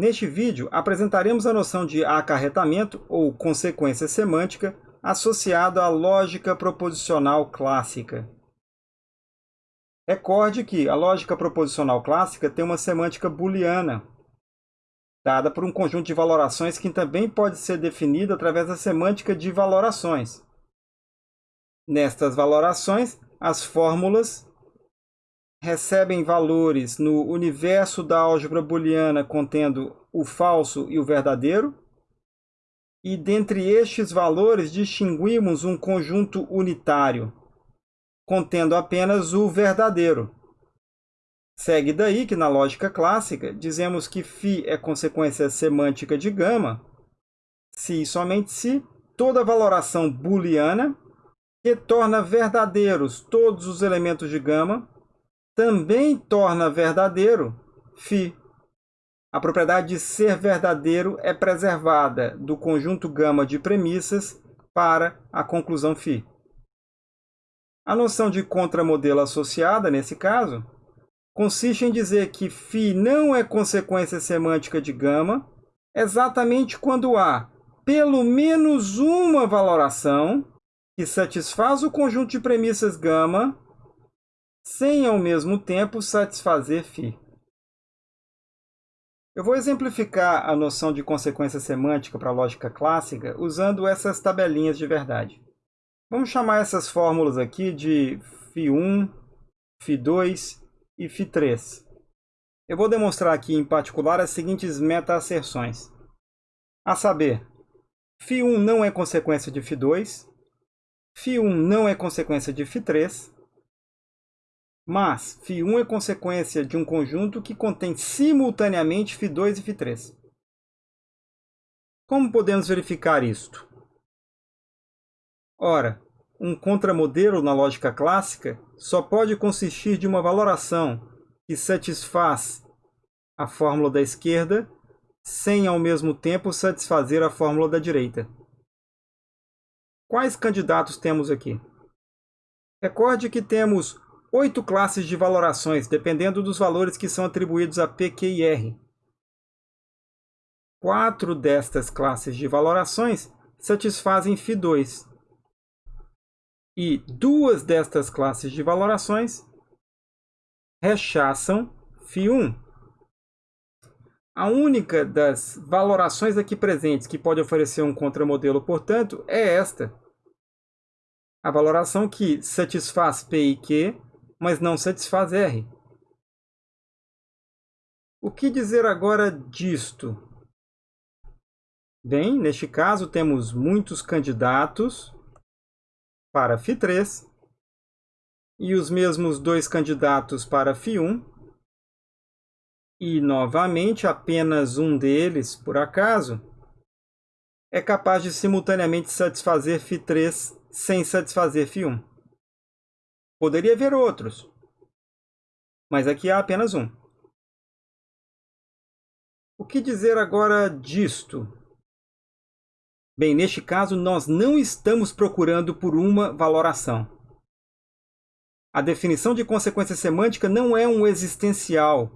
Neste vídeo, apresentaremos a noção de acarretamento ou consequência semântica associada à lógica proposicional clássica. Recorde que a lógica proposicional clássica tem uma semântica booleana, dada por um conjunto de valorações que também pode ser definido através da semântica de valorações. Nestas valorações, as fórmulas recebem valores no universo da álgebra booleana contendo o falso e o verdadeiro, e dentre estes valores distinguimos um conjunto unitário, contendo apenas o verdadeiro. Segue daí que, na lógica clássica, dizemos que φ é consequência semântica de gama, se e somente se toda valoração booleana que torna verdadeiros todos os elementos de gama também torna verdadeiro φ. A propriedade de ser verdadeiro é preservada do conjunto gama de premissas para a conclusão φ. A noção de contramodelo associada, nesse caso, consiste em dizer que φ não é consequência semântica de gama exatamente quando há pelo menos uma valoração que satisfaz o conjunto de premissas gama sem ao mesmo tempo satisfazer φ. Eu vou exemplificar a noção de consequência semântica para a lógica clássica usando essas tabelinhas de verdade. Vamos chamar essas fórmulas aqui de φ1, φ2 e φ3. Eu vou demonstrar aqui em particular as seguintes meta-asserções. A saber, φ1 não é consequência de φ2, φ1 não é consequência de φ3, mas φ1 é consequência de um conjunto que contém simultaneamente φ2 e φ3. Como podemos verificar isto? Ora, um contramodelo na lógica clássica só pode consistir de uma valoração que satisfaz a fórmula da esquerda sem, ao mesmo tempo, satisfazer a fórmula da direita. Quais candidatos temos aqui? Recorde que temos oito classes de valorações, dependendo dos valores que são atribuídos a P, Q e R. Quatro destas classes de valorações satisfazem φ2. E duas destas classes de valorações rechaçam φ1. A única das valorações aqui presentes que pode oferecer um contramodelo, portanto, é esta. A valoração que satisfaz P e Q mas não satisfaz R. O que dizer agora disto? Bem, neste caso temos muitos candidatos para Φ3 e os mesmos dois candidatos para Φ1 e, novamente, apenas um deles, por acaso, é capaz de simultaneamente satisfazer Φ3 sem satisfazer Φ1. Poderia haver outros, mas aqui há apenas um. O que dizer agora disto? Bem, neste caso, nós não estamos procurando por uma valoração. A definição de consequência semântica não é um existencial.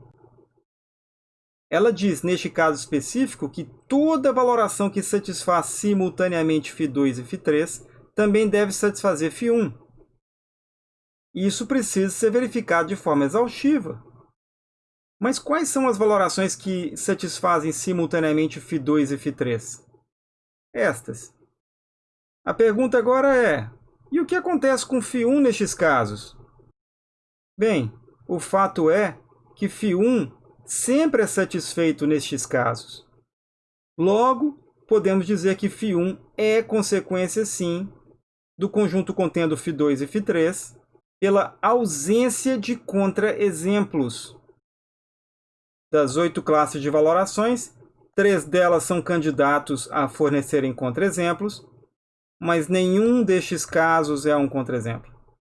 Ela diz, neste caso específico, que toda valoração que satisfaz simultaneamente φ2 e φ3 também deve satisfazer φ1. Isso precisa ser verificado de forma exaustiva. Mas quais são as valorações que satisfazem simultaneamente φ2 e φ3? Estas. A pergunta agora é, e o que acontece com φ1 nestes casos? Bem, o fato é que φ1 sempre é satisfeito nestes casos. Logo, podemos dizer que φ1 é consequência, sim, do conjunto contendo φ2 e φ3, pela ausência de contra-exemplos. Das oito classes de valorações, três delas são candidatos a fornecerem contra-exemplos, mas nenhum destes casos é um contra-exemplo.